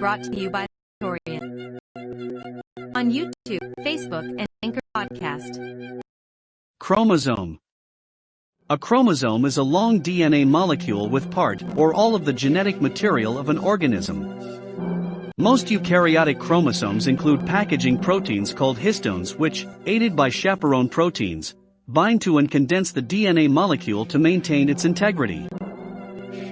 brought to you by Victorian. On YouTube, Facebook, and Anchor Podcast. Chromosome. A chromosome is a long DNA molecule with part or all of the genetic material of an organism. Most eukaryotic chromosomes include packaging proteins called histones which, aided by chaperone proteins, bind to and condense the DNA molecule to maintain its integrity.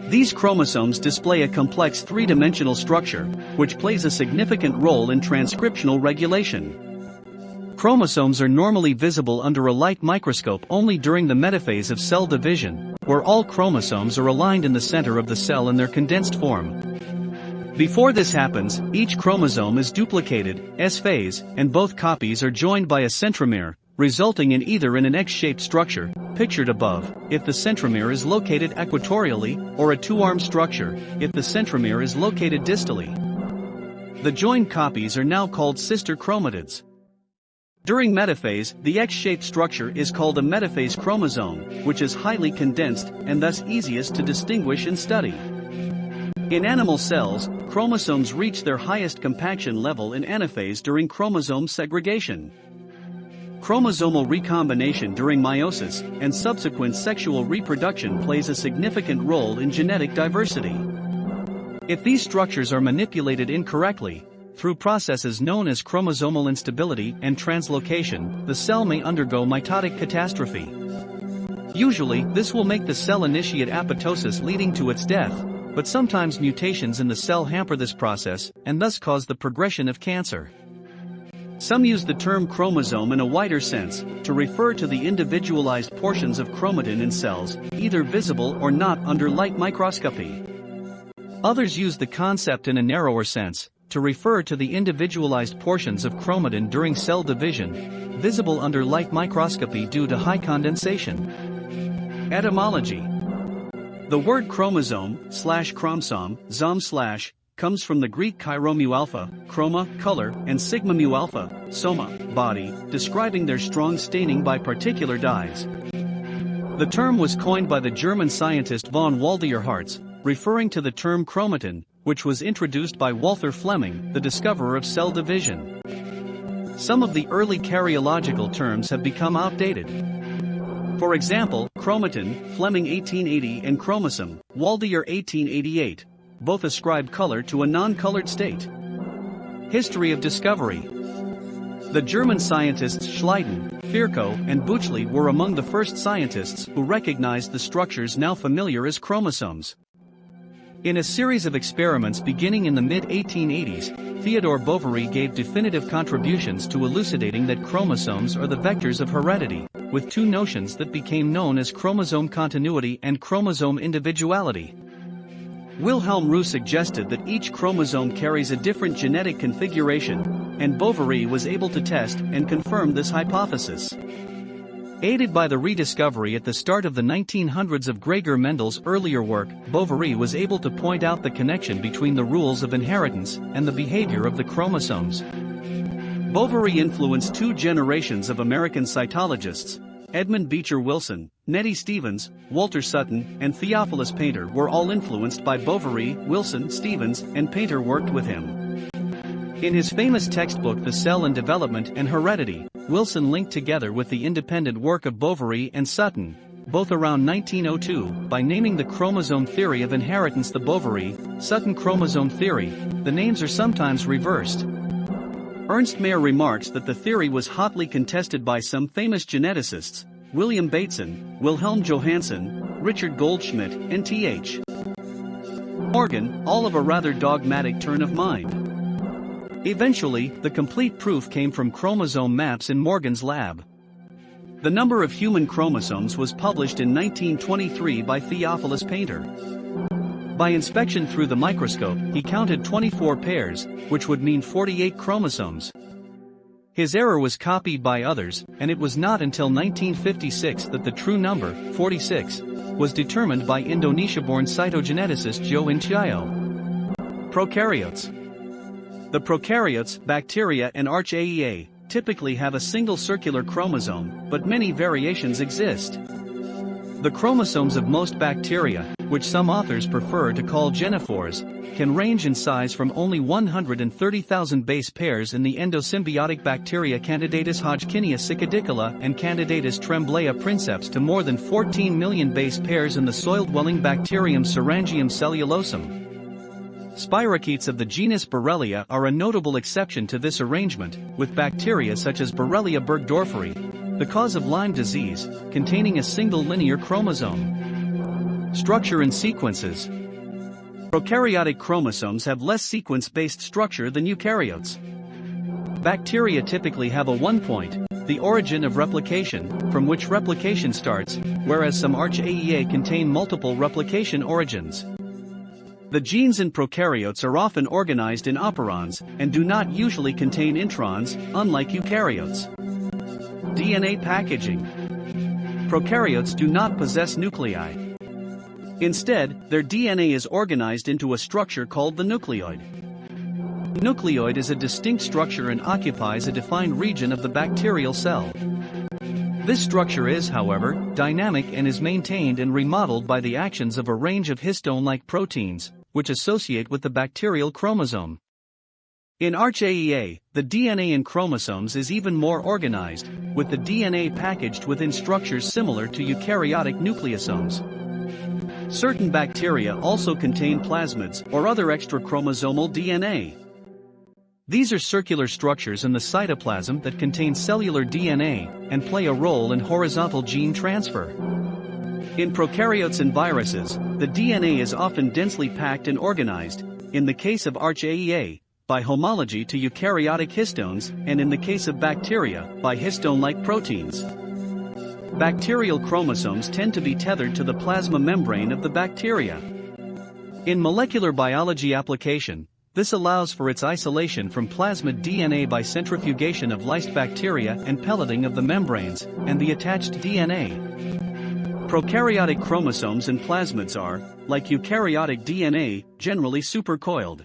These chromosomes display a complex three-dimensional structure, which plays a significant role in transcriptional regulation. Chromosomes are normally visible under a light microscope only during the metaphase of cell division, where all chromosomes are aligned in the center of the cell in their condensed form. Before this happens, each chromosome is duplicated, S-phase, and both copies are joined by a centromere, resulting in either in an X-shaped structure, pictured above, if the centromere is located equatorially, or a two-arm structure, if the centromere is located distally. The joined copies are now called sister chromatids. During metaphase, the X-shaped structure is called a metaphase chromosome, which is highly condensed and thus easiest to distinguish and study. In animal cells, chromosomes reach their highest compaction level in anaphase during chromosome segregation. Chromosomal recombination during meiosis and subsequent sexual reproduction plays a significant role in genetic diversity. If these structures are manipulated incorrectly, through processes known as chromosomal instability and translocation, the cell may undergo mitotic catastrophe. Usually, this will make the cell initiate apoptosis leading to its death, but sometimes mutations in the cell hamper this process and thus cause the progression of cancer. Some use the term chromosome in a wider sense, to refer to the individualized portions of chromatin in cells, either visible or not under light microscopy. Others use the concept in a narrower sense, to refer to the individualized portions of chromatin during cell division, visible under light microscopy due to high condensation. Etymology The word chromosome, slash chromosome, zom slash, comes from the Greek chi-rho mu alpha, chroma, color, and sigma mu alpha, soma, body, describing their strong staining by particular dyes. The term was coined by the German scientist von Waldeyer-Hartz, referring to the term chromatin, which was introduced by Walther Flemming, the discoverer of cell division. Some of the early karyological terms have become outdated. For example, chromatin, Flemming 1880 and chromosome, Waldeyer 1888, both ascribe color to a non-colored state. History of discovery The German scientists Schleiden, Virchow, and Bütschli were among the first scientists who recognized the structures now familiar as chromosomes. In a series of experiments beginning in the mid-1880s, Theodore Boveri gave definitive contributions to elucidating that chromosomes are the vectors of heredity, with two notions that became known as chromosome continuity and chromosome individuality. Wilhelm Roux suggested that each chromosome carries a different genetic configuration, and Boveri was able to test and confirm this hypothesis. Aided by the rediscovery at the start of the 1900s of Gregor Mendel's earlier work, Boveri was able to point out the connection between the rules of inheritance and the behavior of the chromosomes. Boveri influenced two generations of American cytologists, Edmund Beecher Wilson, Nettie Stevens, Walter Sutton, and Theophilus Painter were all influenced by Boveri, Wilson, Stevens, and Painter worked with him. In his famous textbook The Cell and Development and Heredity, Wilson linked together with the independent work of Boveri and Sutton, both around 1902, by naming the chromosome theory of inheritance the Boveri, Sutton chromosome theory, the names are sometimes reversed. Ernst Mayr remarks that the theory was hotly contested by some famous geneticists, William Bateson, Wilhelm Johannsen, Richard Goldschmidt, and T.H. Morgan, all of a rather dogmatic turn of mind. Eventually, the complete proof came from chromosome maps in Morgan's lab. The number of human chromosomes was published in 1923 by Theophilus Painter. By inspection through the microscope, he counted 24 pairs, which would mean 48 chromosomes. His error was copied by others, and it was not until 1956 that the true number, 46, was determined by Indonesia-born cytogeneticist Joe Hin Tjio. Prokaryotes The prokaryotes, bacteria and archaea, typically have a single circular chromosome, but many variations exist. The chromosomes of most bacteria, which some authors prefer to call genophores, can range in size from only 130,000 base pairs in the endosymbiotic bacteria Candidatus hodgkinia cicadicola and Candidatus Tremblaya princeps to more than 14 million base pairs in the soil-dwelling bacterium Sorangium cellulosum. Spirochetes of the genus Borrelia are a notable exception to this arrangement, with bacteria such as Borrelia burgdorferi, the cause of Lyme disease, containing a single linear chromosome. Structure and sequences Prokaryotic chromosomes have less sequence-based structure than eukaryotes. Bacteria typically have a one point, the origin of replication, from which replication starts, whereas some Archaea contain multiple replication origins. The genes in prokaryotes are often organized in operons and do not usually contain introns, unlike eukaryotes. DNA packaging. Prokaryotes do not possess nuclei. Instead, their DNA is organized into a structure called the nucleoid. Nucleoid is a distinct structure and occupies a defined region of the bacterial cell. This structure is, however, dynamic and is maintained and remodeled by the actions of a range of histone-like proteins, which associate with the bacterial chromosome. In Archaea, the DNA in chromosomes is even more organized, with the DNA packaged within structures similar to eukaryotic nucleosomes. Certain bacteria also contain plasmids or other extrachromosomal DNA. These are circular structures in the cytoplasm that contain cellular DNA and play a role in horizontal gene transfer. In prokaryotes and viruses, the DNA is often densely packed and organized, in the case of Archaea, by homology to eukaryotic histones, and in the case of bacteria, by histone-like proteins. Bacterial chromosomes tend to be tethered to the plasma membrane of the bacteria. In molecular biology application, this allows for its isolation from plasmid DNA by centrifugation of lysed bacteria and pelleting of the membranes, and the attached DNA. Prokaryotic chromosomes and plasmids are, like eukaryotic DNA, generally supercoiled.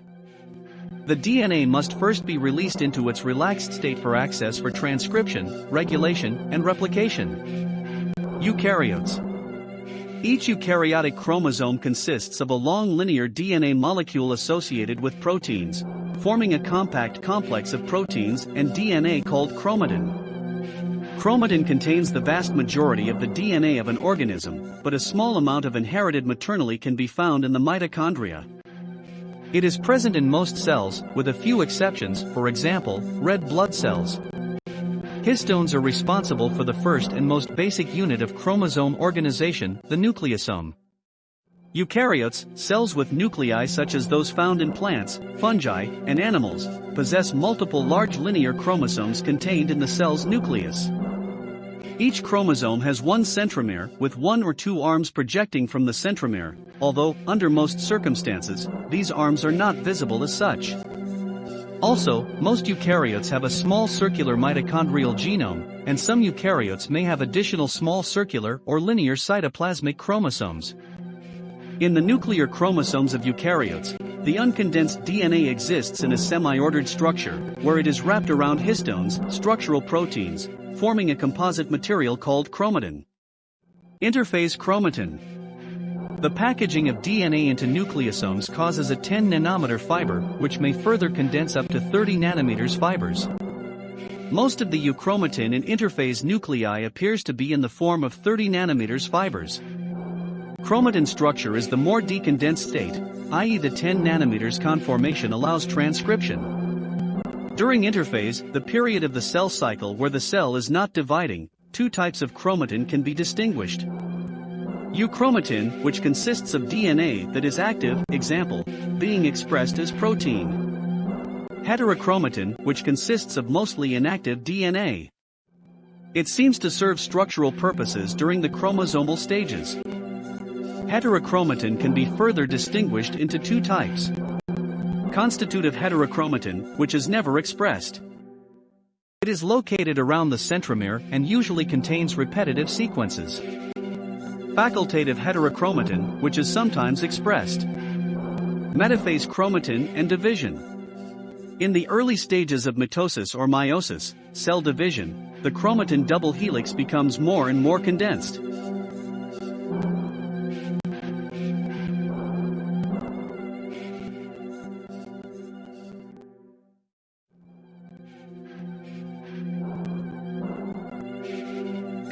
The DNA must first be released into its relaxed state for access for transcription, regulation, and replication. Eukaryotes Each eukaryotic chromosome consists of a long linear DNA molecule associated with proteins, forming a compact complex of proteins and DNA called chromatin. Chromatin contains the vast majority of the DNA of an organism, but a small amount of inherited maternally can be found in the mitochondria. It is present in most cells, with a few exceptions, for example, red blood cells. Histones are responsible for the first and most basic unit of chromosome organization, the nucleosome. Eukaryotes, cells with nuclei such as those found in plants, fungi, and animals, possess multiple large linear chromosomes contained in the cell's nucleus. Each chromosome has one centromere with one or two arms projecting from the centromere, although, under most circumstances, these arms are not visible as such. Also, most eukaryotes have a small circular mitochondrial genome, and some eukaryotes may have additional small circular or linear cytoplasmic chromosomes. In the nuclear chromosomes of eukaryotes, the uncondensed DNA exists in a semi-ordered structure, where it is wrapped around histones, structural proteins, forming a composite material called chromatin. Interphase chromatin. The packaging of DNA into nucleosomes causes a 10 nanometer fiber, which may further condense up to 30 nanometers fibers. Most of the euchromatin in interphase nuclei appears to be in the form of 30 nanometers fibers. Chromatin structure is the more decondensed state, i.e. the 10 nanometers conformation allows transcription. During interphase, the period of the cell cycle where the cell is not dividing, two types of chromatin can be distinguished. Euchromatin, which consists of DNA that is active, example, being expressed as protein. Heterochromatin, which consists of mostly inactive DNA. It seems to serve structural purposes during the chromosomal stages. Heterochromatin can be further distinguished into two types constitutive heterochromatin, which is never expressed. It is located around the centromere and usually contains repetitive sequences. Facultative heterochromatin, which is sometimes expressed. Metaphase chromatin and division. In the early stages of mitosis or meiosis, cell division, the chromatin double helix becomes more and more condensed.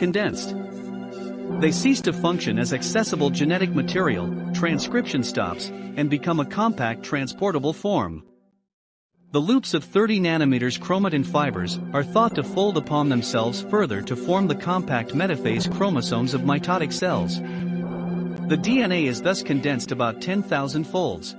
Condensed. They cease to function as accessible genetic material, transcription stops, and become a compact transportable form. The loops of 30 nanometers chromatin fibers are thought to fold upon themselves further to form the compact metaphase chromosomes of mitotic cells. The DNA is thus condensed about 10,000 folds.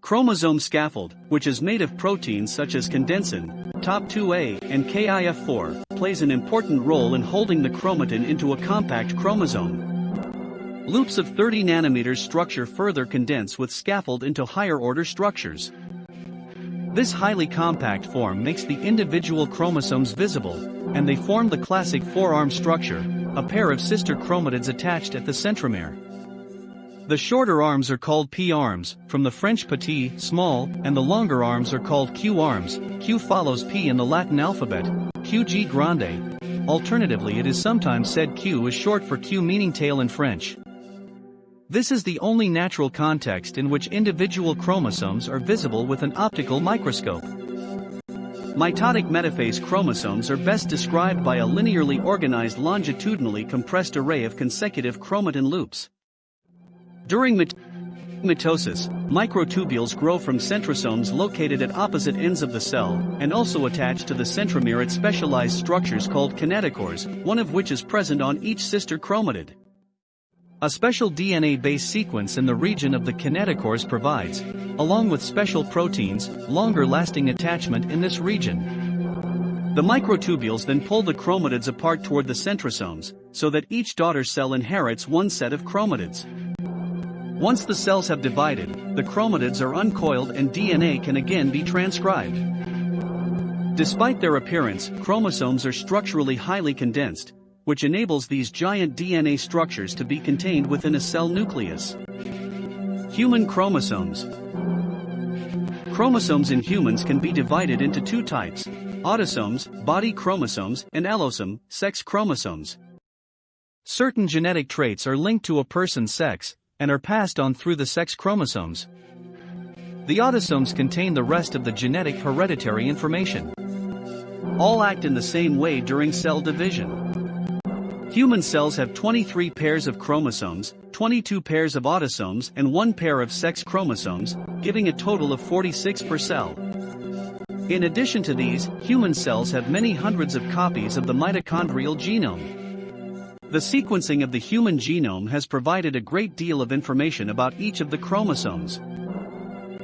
Chromosome scaffold, which is made of proteins such as condensin, TOP2A, and KIF4, plays an important role in holding the chromatin into a compact chromosome. Loops of 30 nanometers structure further condense with scaffold into higher order structures. This highly compact form makes the individual chromosomes visible, and they form the classic four-arm structure, a pair of sister chromatids attached at the centromere. The shorter arms are called P-arms, from the French petit, small, and the longer arms are called Q-arms, Q follows P in the Latin alphabet, QG grande. Alternatively it is sometimes said Q is short for queue meaning tail in French. This is the only natural context in which individual chromosomes are visible with an optical microscope. Mitotic metaphase chromosomes are best described by a linearly organized longitudinally compressed array of consecutive chromatin loops. During mit mitosis, microtubules grow from centrosomes located at opposite ends of the cell, and also attach to the centromere at specialized structures called kinetochores, one of which is present on each sister chromatid. A special DNA-based sequence in the region of the kinetochores provides, along with special proteins, longer-lasting attachment in this region. The microtubules then pull the chromatids apart toward the centrosomes, so that each daughter cell inherits one set of chromatids. Once the cells have divided, the chromatids are uncoiled and DNA can again be transcribed. Despite their appearance, chromosomes are structurally highly condensed, which enables these giant DNA structures to be contained within a cell nucleus. Human chromosomes Chromosomes in humans can be divided into two types, autosomes, body chromosomes, and allosome, sex chromosomes. Certain genetic traits are linked to a person's sex, and are passed on through the sex chromosomes. The autosomes contain the rest of the genetic hereditary information. All act in the same way during cell division. Human cells have 23 pairs of chromosomes, 22 pairs of autosomes and 1 pair of sex chromosomes, giving a total of 46 per cell. In addition to these, human cells have many hundreds of copies of the mitochondrial genome. The sequencing of the human genome has provided a great deal of information about each of the chromosomes.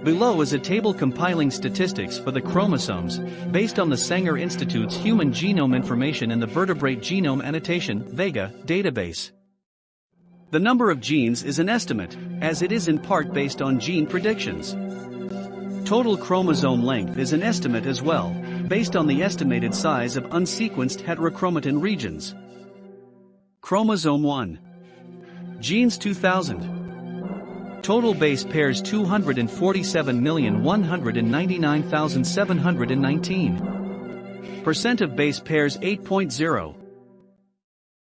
Below is a table compiling statistics for the chromosomes, based on the Sanger Institute's Human Genome Information in the Vertebrate Genome Annotation Vega, database. The number of genes is an estimate, as it is in part based on gene predictions. Total chromosome length is an estimate as well, based on the estimated size of unsequenced heterochromatin regions. Chromosome 1. Genes 2000. Total base pairs 247,199,719. Percent of base pairs 8.0.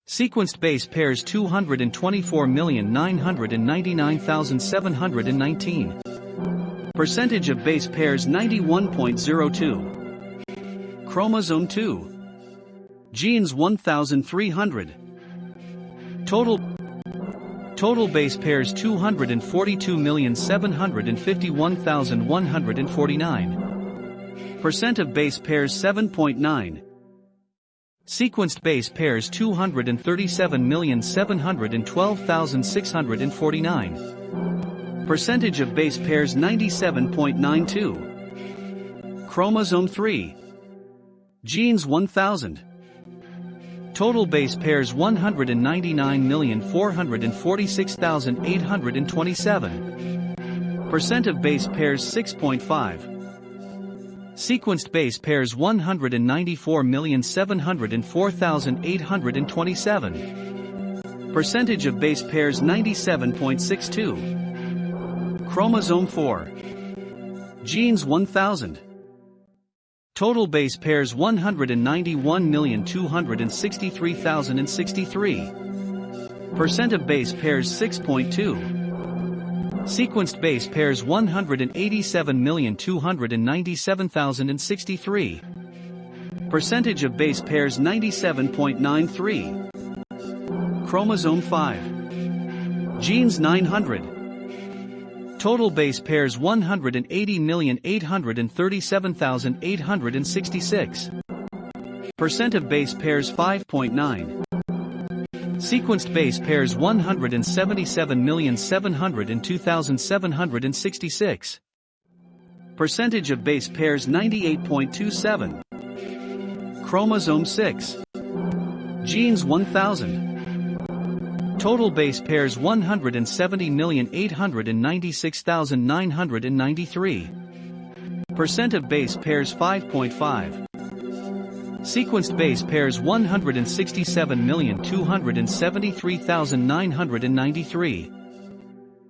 Sequenced base pairs 224,999,719. Percentage of base pairs 91.02. Chromosome 2. Genes 1300. Total Total base pairs 242,751,149. Percent of base pairs 7.9. Sequenced base pairs 237,712,649. Percentage of base pairs 97.92. Chromosome 3. Genes 1000. Total base pairs 199,446,827. Percent of base pairs 6.5. Sequenced base pairs 194,704,827. Percentage of base pairs 97.62. Chromosome 4. Genes 1000. Total base pairs 191,263,063. Percent of base pairs 6.2. Sequenced base pairs 187,297,063. Percentage of base pairs 97.93. Chromosome 5. Genes 900. Total base pairs 180,837,866. Percent of base pairs 5.9. Sequenced base pairs 177,702,766. Percentage of base pairs 98.27. Chromosome 6. Genes 1000. Total base pairs 170,896,993. Percent of base pairs 5.5. Sequenced base pairs 167,273,993.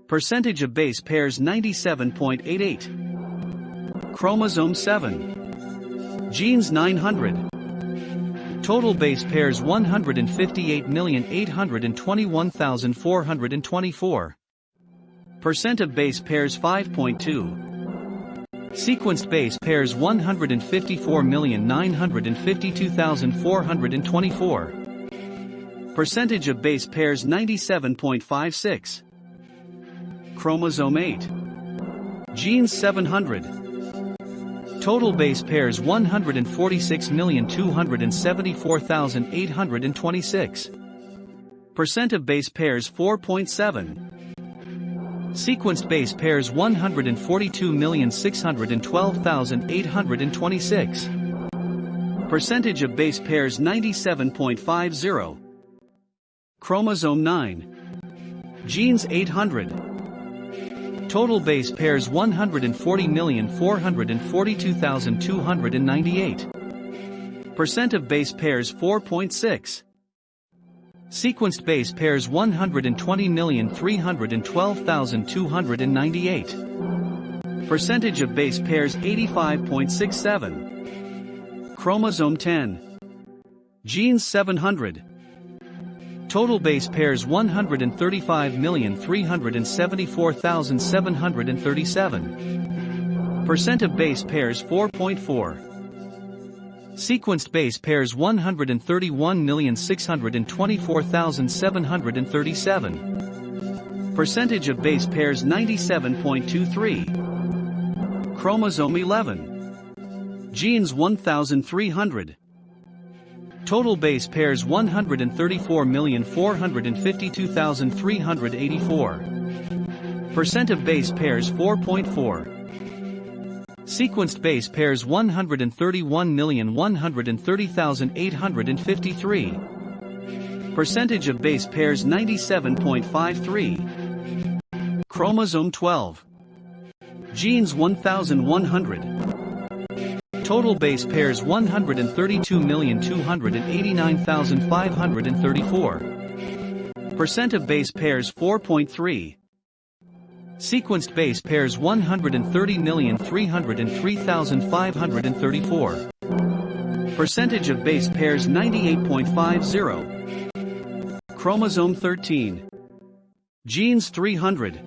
Percentage of base pairs 97.88. Chromosome 7. Genes 900. Total base pairs 158,821,424. Percent of base pairs 5.2. Sequenced base pairs 154,952,424. Percentage of base pairs 97.56. Chromosome 8. Genes 700. Total base pairs 146,274,826. Percent of base pairs 4.7. Sequenced base pairs 142,612,826. Percentage of base pairs 97.50. Chromosome 9. Genes 800. Total base pairs 140,442,298. Percent of base pairs 4.6. Sequenced base pairs 120,312,298. Percentage of base pairs 85.67. Chromosome 10. Genes 700. Total base pairs 135,374,737. Percent of base pairs 4.4. Sequenced base pairs 131,624,737. Percentage of base pairs 97.23. Chromosome 11. Genes 1300. Total base pairs 134,452,384. Percent of base pairs 4.4. Sequenced base pairs 131,130,853. Percentage of base pairs 97.53. Chromosome 12. Genes 1100. Total base pairs 132,289,534. Percent of base pairs 4.3. Sequenced base pairs 130,303,534. Percentage of base pairs 98.50. Chromosome 13. Genes 300.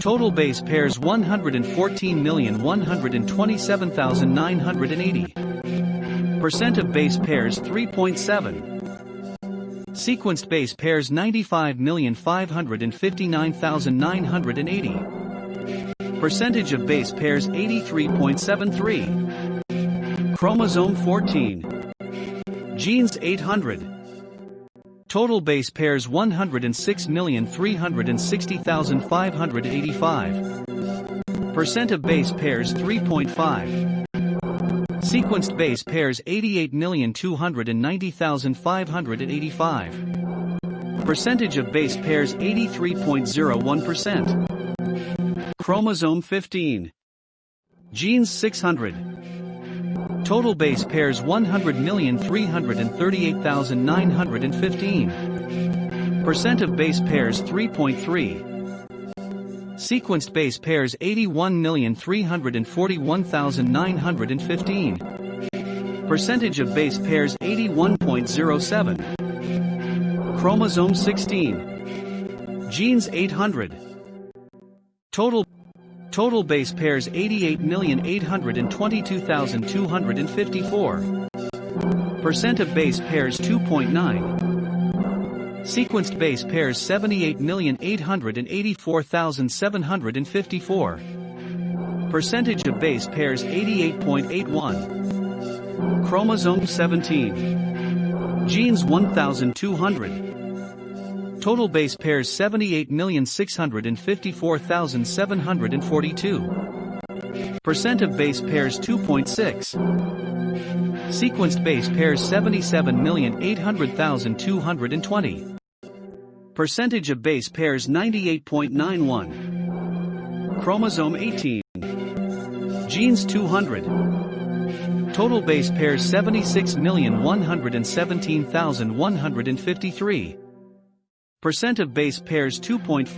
Total base pairs 114,127,980. Percent of base pairs 3.7. Sequenced base pairs 95,559,980. Percentage of base pairs 83.73. Chromosome 14. Genes 800. Total base pairs 106,360,585. Percent of base pairs 3.5. Sequenced base pairs 88,290,585. Percentage of base pairs 83.01%. Chromosome 15. Genes 600. Total base pairs 100,338,915. Percent of base pairs 3.3. Sequenced base pairs 81,341,915. Percentage of base pairs 81.07. Chromosome 16. Genes 800. Total Total base pairs 88,822,254. Percent of base pairs 2.9. Sequenced base pairs 78,884,754. Percentage of base pairs 88.81. Chromosome 17. Genes 1,200. Total base pairs 78,654,742. Percent of base pairs 2.6. Sequenced base pairs 77,800,220. Percentage of base pairs 98.91. Chromosome 18. Genes 200. Total base pairs 76,117,153. Percent of base pairs 2.5.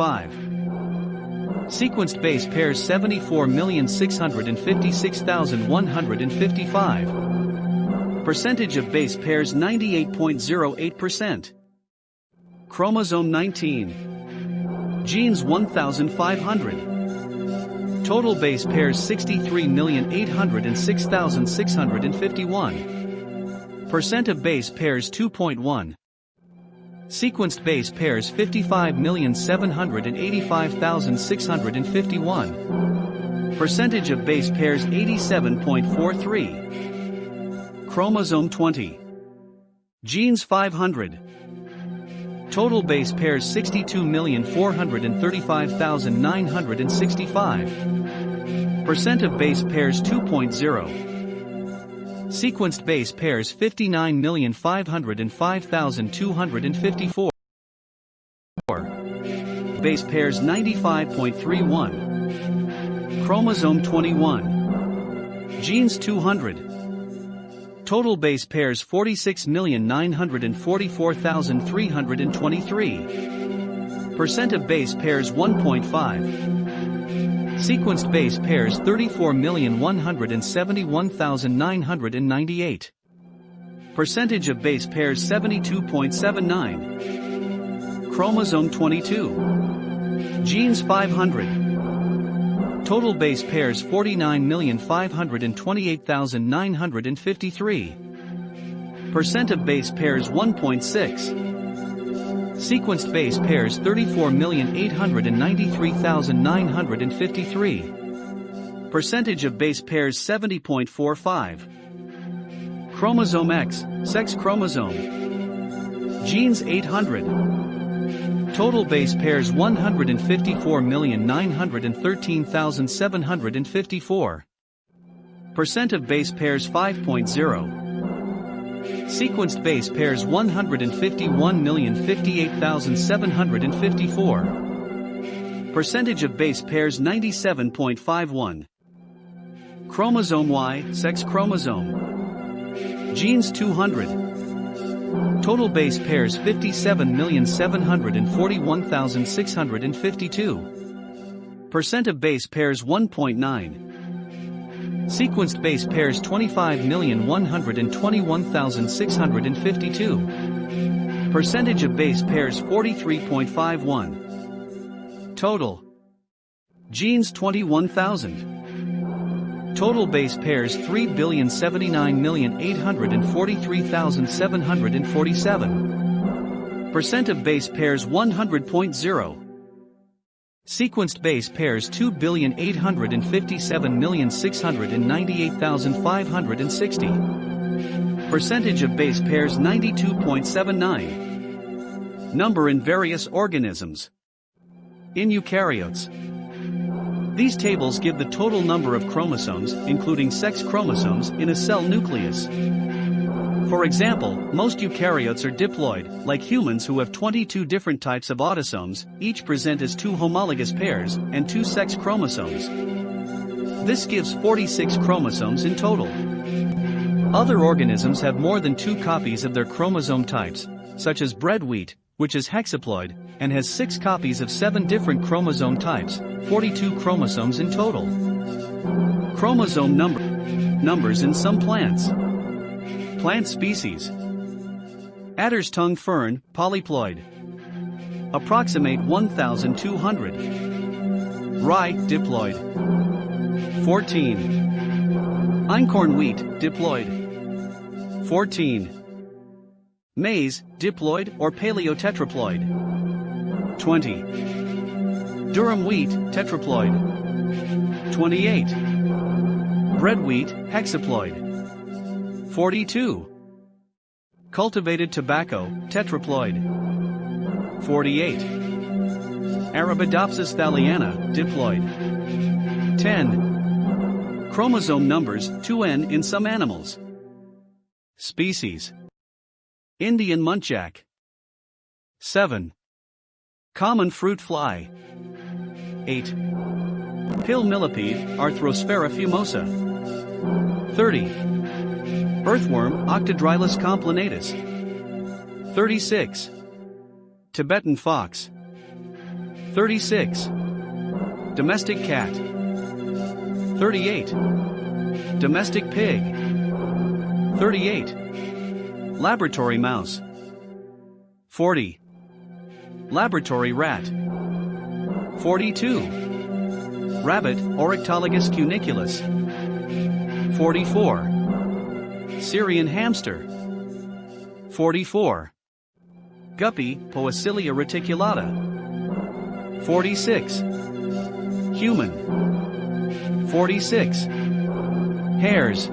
Sequenced base pairs 74,656,155. Percentage of base pairs 98.08%. Chromosome 19. Genes 1500. Total base pairs 63,806,651. Percent of base pairs 2.1. Sequenced base pairs 55,785,651. Percentage of base pairs 87.43. Chromosome 20. Genes 500. Total base pairs 62,435,965. Percent of base pairs 2.0. Sequenced base pairs 59,505,254. Base pairs 95.31. Chromosome 21. Genes 200. Total base pairs 46,944,323. Percent of base pairs 1.5. Sequenced base pairs 34,171,998. Percentage of base pairs 72.79. Chromosome 22. Genes 500. Total base pairs 49,528,953. Percent of base pairs 1.6. Sequenced base pairs 34,893,953. Percentage of base pairs 70.45. Chromosome X, sex chromosome. Genes 800. Total base pairs 154,913,754. Percent of base pairs 5.0. Sequenced base pairs 151,058,754. Percentage of base pairs 97.51. Chromosome Y, sex chromosome. Genes 200. Total base pairs 57,741,652. Percent of base pairs 1.9. Sequenced base pairs 25,121,652. Percentage of base pairs 43.51. Total. Genes 21,000. Total base pairs 3,079,843,747. Percent of base pairs 100.0. Sequenced base pairs 2,857,698,560. Percentage of base pairs 92.79. Number in various organisms. In eukaryotes, these tables give the total number of chromosomes, including sex chromosomes, in a cell nucleus. For example, most eukaryotes are diploid, like humans who have 22 different types of autosomes, each present as two homologous pairs, and two sex chromosomes. This gives 46 chromosomes in total. Other organisms have more than two copies of their chromosome types, such as bread wheat, which is hexaploid, and has six copies of seven different chromosome types, 42 chromosomes in total. Chromosome number numbers in some plants. Plant species. Adder's tongue fern, polyploid. Approximate 1,200. Rye, diploid. 14. Einkorn wheat, diploid. 14. Maize, diploid or paleotetraploid. 20. Durum wheat, tetraploid. 28. Bread wheat, hexaploid. 42. Cultivated tobacco, tetraploid. 48. Arabidopsis thaliana, diploid. 10. Chromosome numbers 2n in some animals. Species Indian muntjac. 7. Common fruit fly. 8. Pill millipede, Arthrosphaera fumosa. 30. Earthworm, Octodrilus complanatus. 36. Tibetan fox. 36. Domestic cat. 38. Domestic pig. 38. Laboratory mouse. 40. Laboratory rat. 42. Rabbit, Oryctolagus cuniculus. 44. Syrian hamster. 44. Guppy, Poecilia reticulata. 46. Human. 46. Hares.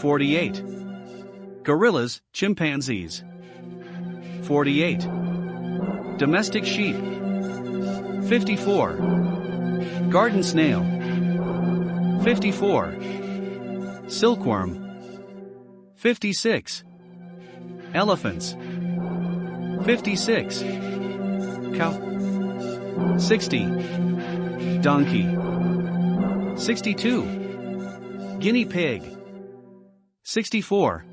48. Gorillas, chimpanzees. 48. Domestic sheep. 54. Garden snail. 54. Silkworm. 56. Elephants. 56. Cow. 60. Donkey. 62. Guinea pig. 64.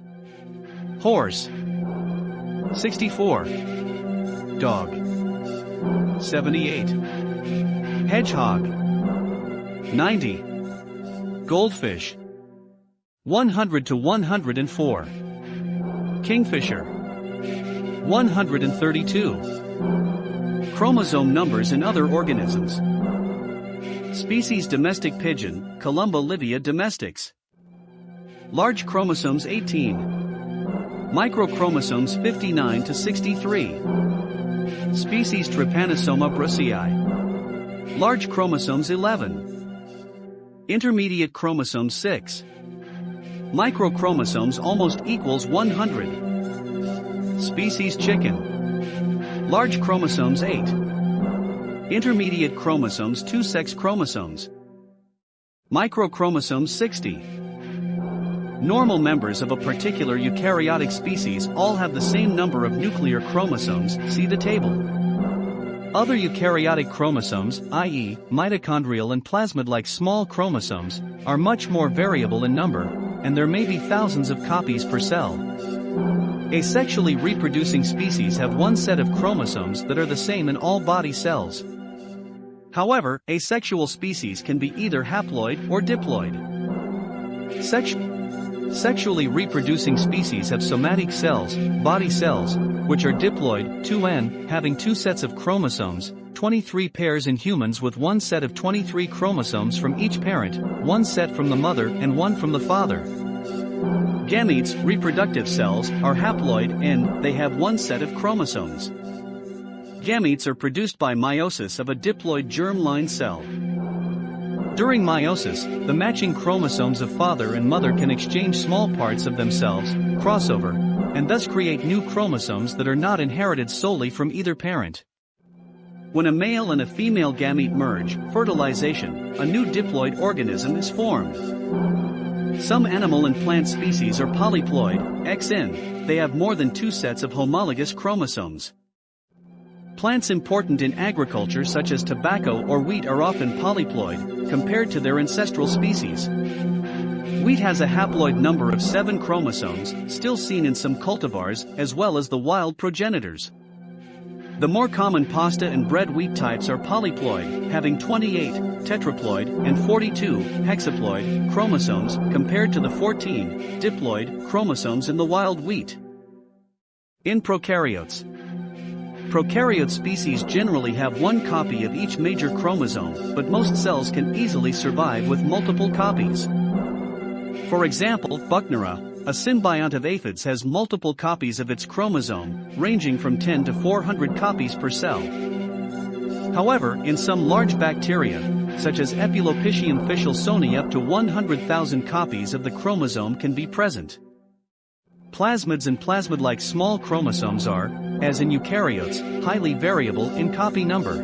Horse. 64. Dog. 78. Hedgehog. 90. Goldfish. 100 to 104. Kingfisher. 132. Chromosome numbers in other organisms. Species domestic pigeon, Columba livia domestics. Large chromosomes 18. Microchromosomes 59 to 63. Species Trypanosoma brucei. Large chromosomes 11. Intermediate chromosome 6. Microchromosomes almost equals 100. Species chicken. Large chromosomes 8. Intermediate chromosomes 2 sex chromosomes. Microchromosomes 60. Normal members of a particular eukaryotic species all have the same number of nuclear chromosomes, see the table. Other eukaryotic chromosomes, i.e., mitochondrial and plasmid-like small chromosomes, are much more variable in number, and there may be thousands of copies per cell. Asexually reproducing species have one set of chromosomes that are the same in all body cells. However, asexual species can be either haploid or diploid. Sexu sexually reproducing species have somatic cells, body cells, which are diploid, 2n, having two sets of chromosomes, 23 pairs in humans with one set of 23 chromosomes from each parent, one set from the mother and one from the father. Gametes, reproductive cells, are haploid and they have one set of chromosomes. Gametes are produced by meiosis of a diploid germ-line cell. During meiosis, the matching chromosomes of father and mother can exchange small parts of themselves, crossover, and thus create new chromosomes that are not inherited solely from either parent. When a male and a female gamete merge, fertilization, a new diploid organism is formed. Some animal and plant species are polyploid, XN, they have more than two sets of homologous chromosomes. Plants important in agriculture such as tobacco or wheat are often polyploid, compared to their ancestral species. Wheat has a haploid number of 7 chromosomes, still seen in some cultivars, as well as the wild progenitors. The more common pasta and bread wheat types are polyploid, having 28 tetraploid and 42 hexaploid chromosomes compared to the 14 diploid chromosomes in the wild wheat. In prokaryotes, Prokaryote species generally have one copy of each major chromosome, but most cells can easily survive with multiple copies. For example, Buchnera, a symbiont of aphids has multiple copies of its chromosome, ranging from 10 to 400 copies per cell. However, in some large bacteria, such as Epulopiscium fishelsoni up to 100,000 copies of the chromosome can be present. Plasmids and plasmid-like small chromosomes are, as in eukaryotes, highly variable in copy number.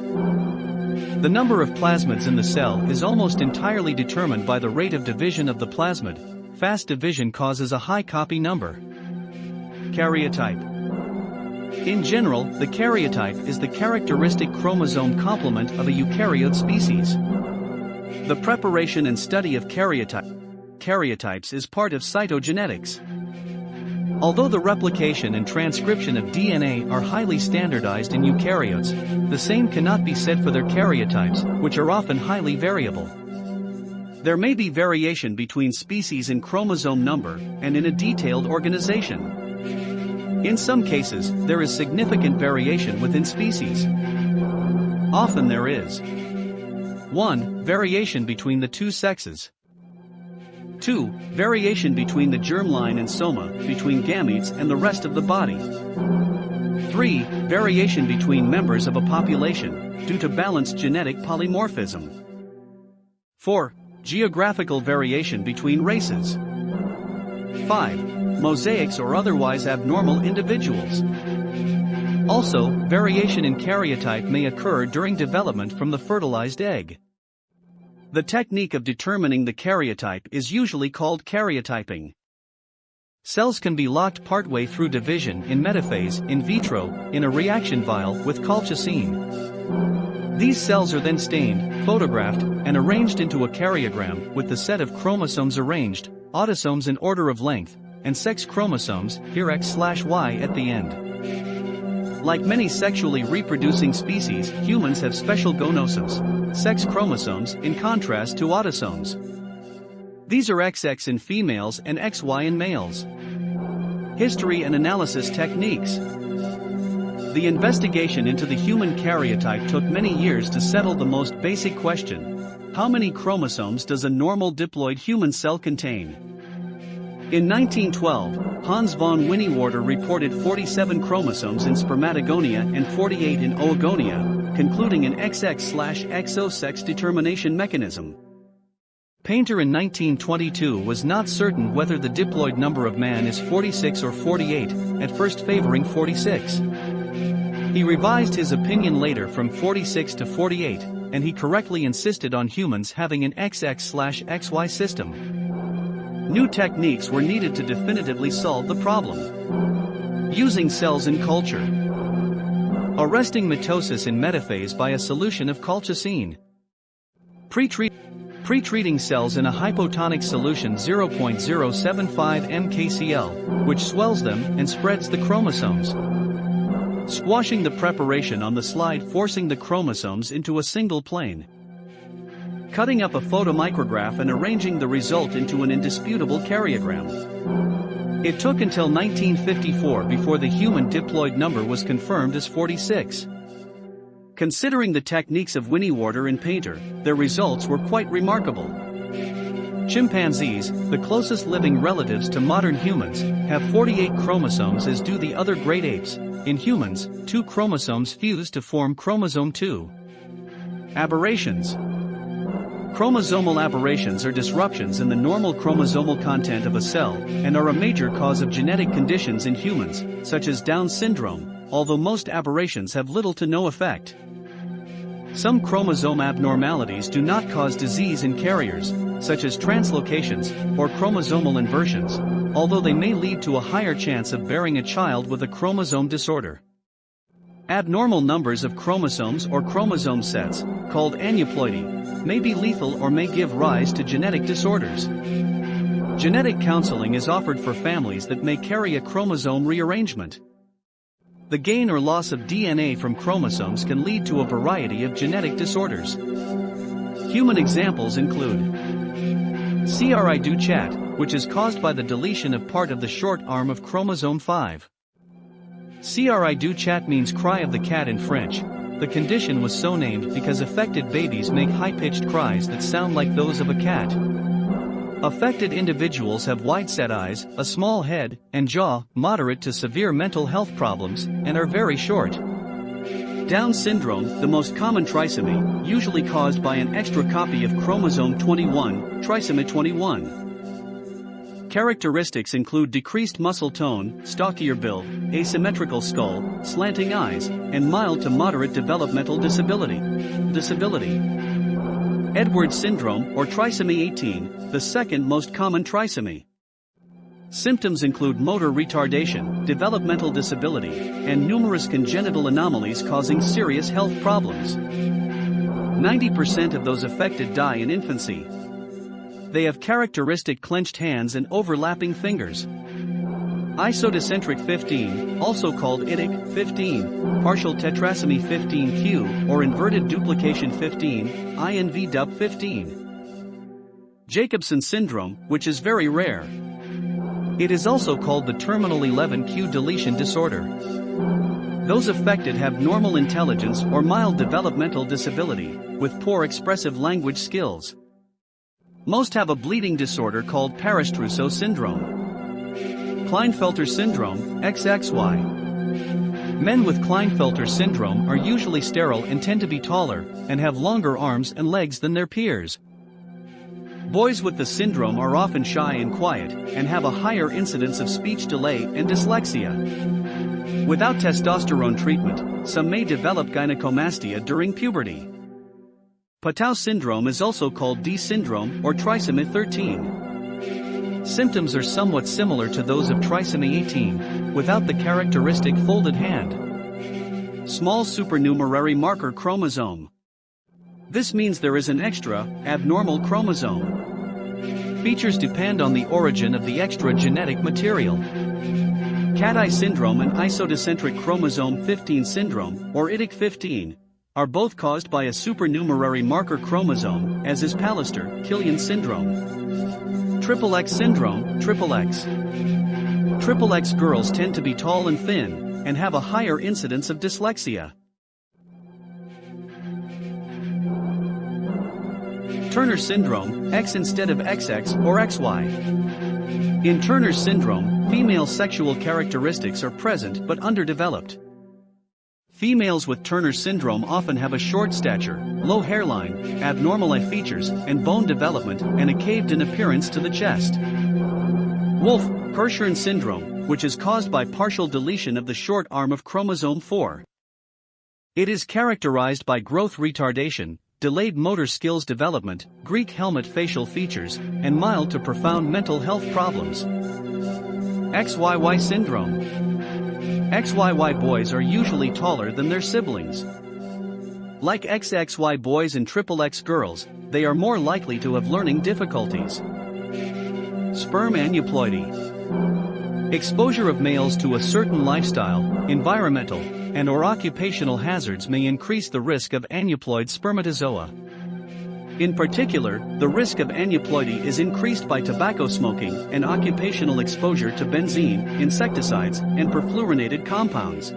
The number of plasmids in the cell is almost entirely determined by the rate of division of the plasmid. Fast division causes a high copy number. Karyotype In general, the karyotype is the characteristic chromosome complement of a eukaryote species. The preparation and study of karyotype, karyotypes is part of cytogenetics. Although the replication and transcription of DNA are highly standardized in eukaryotes, the same cannot be said for their karyotypes, which are often highly variable. There may be variation between species in chromosome number and in a detailed organization. In some cases, there is significant variation within species. Often there is 1. Variation between the two sexes. 2. Variation between the germline and soma, between gametes and the rest of the body. 3. Variation between members of a population, due to balanced genetic polymorphism. 4. Geographical variation between races. 5. Mosaics or otherwise abnormal individuals. Also, variation in karyotype may occur during development from the fertilized egg. The technique of determining the karyotype is usually called karyotyping. Cells can be locked partway through division in metaphase, in vitro, in a reaction vial with colchicine. These cells are then stained, photographed, and arranged into a karyogram with the set of chromosomes arranged, autosomes in order of length, and sex chromosomes, here X/Y at the end. Like many sexually reproducing species, humans have special gonosomes, sex chromosomes, in contrast to autosomes. These are XX in females and XY in males. History and analysis techniques. The investigation into the human karyotype took many years to settle the most basic question. How many chromosomes does a normal diploid human cell contain? In 1912, Hans von Winiwarter reported 47 chromosomes in spermatogonia and 48 in oogonia, concluding an XX-XO sex determination mechanism. Painter in 1922 was not certain whether the diploid number of man is 46 or 48, at first favoring 46. He revised his opinion later from 46 to 48, and he correctly insisted on humans having an XX-XY system. New techniques were needed to definitively solve the problem. Using cells in culture, arresting mitosis in metaphase by a solution of colchicine. Pre-treating cells in a hypotonic solution 0.075 M KCl, which swells them and spreads the chromosomes. Squashing the preparation on the slide forcing the chromosomes into a single plane. Cutting up a photomicrograph and arranging the result into an indisputable karyogram. It took until 1954 before the human diploid number was confirmed as 46. Considering the techniques of Winiwarter and Painter, their results were quite remarkable. Chimpanzees, the closest living relatives to modern humans, have 48 chromosomes as do the other great apes. In humans, two chromosomes fuse to form chromosome 2. Aberrations Chromosomal aberrations are disruptions in the normal chromosomal content of a cell and are a major cause of genetic conditions in humans, such as Down syndrome, although most aberrations have little to no effect. Some chromosome abnormalities do not cause disease in carriers, such as translocations or chromosomal inversions, although they may lead to a higher chance of bearing a child with a chromosome disorder. Abnormal numbers of chromosomes or chromosome sets, called aneuploidy, may be lethal or may give rise to genetic disorders. Genetic counseling is offered for families that may carry a chromosome rearrangement. The gain or loss of DNA from chromosomes can lead to a variety of genetic disorders. Human examples include Cri du chat, which is caused by the deletion of part of the short arm of chromosome 5. Cri du chat means cry of the cat in French. The condition was so named because affected babies make high-pitched cries that sound like those of a cat. Affected individuals have wide-set eyes, a small head, and jaw, moderate to severe mental health problems, and are very short. Down syndrome, the most common trisomy, usually caused by an extra copy of chromosome 21, trisomy 21. Characteristics include decreased muscle tone, stockier build, asymmetrical skull, slanting eyes, and mild to moderate developmental disability. Disability. Edwards syndrome, or trisomy 18, the second most common trisomy. Symptoms include motor retardation, developmental disability, and numerous congenital anomalies causing serious health problems. 90% of those affected die in infancy. They have characteristic clenched hands and overlapping fingers. Isodicentric 15, also called idic 15, partial tetrasomy 15q, or inverted duplication 15, inv dup 15. Jacobsen syndrome, which is very rare. It is also called the terminal 11q deletion disorder. Those affected have normal intelligence or mild developmental disability, with poor expressive language skills. Most have a bleeding disorder called Paris-Trousseau syndrome. Klinefelter syndrome, XXY. Men with Klinefelter syndrome are usually sterile and tend to be taller, and have longer arms and legs than their peers. Boys with the syndrome are often shy and quiet, and have a higher incidence of speech delay and dyslexia. Without testosterone treatment, some may develop gynecomastia during puberty. Patau syndrome is also called D syndrome or trisomy 13. Symptoms are somewhat similar to those of trisomy 18, without the characteristic folded hand. Small supernumerary marker chromosome. This means there is an extra, abnormal chromosome. Features depend on the origin of the extra genetic material. Cat eye syndrome and isodicentric chromosome 15 syndrome, or idic 15, are both caused by a supernumerary marker chromosome, as is Pallister-Killian syndrome. Triple X syndrome, Triple X. Triple X girls tend to be tall and thin, and have a higher incidence of dyslexia. Turner syndrome, X instead of XX or XY. In Turner syndrome, female sexual characteristics are present but underdeveloped. Females with Turner syndrome often have a short stature, low hairline, abnormal eye features, and bone development, and a caved-in appearance to the chest. Wolf, Hirschhorn syndrome, which is caused by partial deletion of the short arm of chromosome 4. It is characterized by growth retardation, delayed motor skills development, Greek helmet facial features, and mild to profound mental health problems. XYY syndrome. XYY boys are usually taller than their siblings. Like XXY boys and XXX girls, they are more likely to have learning difficulties. Sperm aneuploidy. Exposure of males to a certain lifestyle, environmental, and or occupational hazards may increase the risk of aneuploid spermatozoa. In particular, the risk of aneuploidy is increased by tobacco smoking and occupational exposure to benzene, insecticides, and perfluorinated compounds.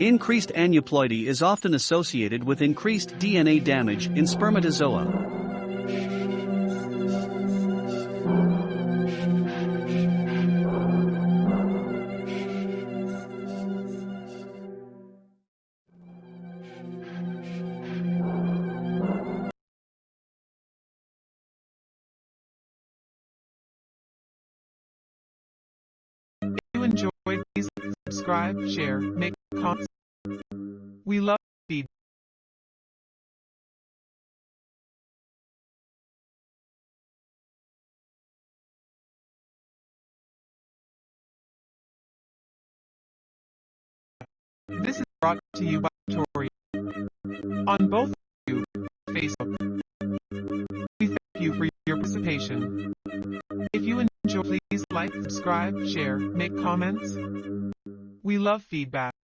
Increased aneuploidy is often associated with increased DNA damage in spermatozoa. Subscribe, share, make comments. We love feedback. This is brought to you by Tori on both YouTube and Facebook. We thank you for your participation. If you enjoy, please like, subscribe, share, make comments. We love feedback.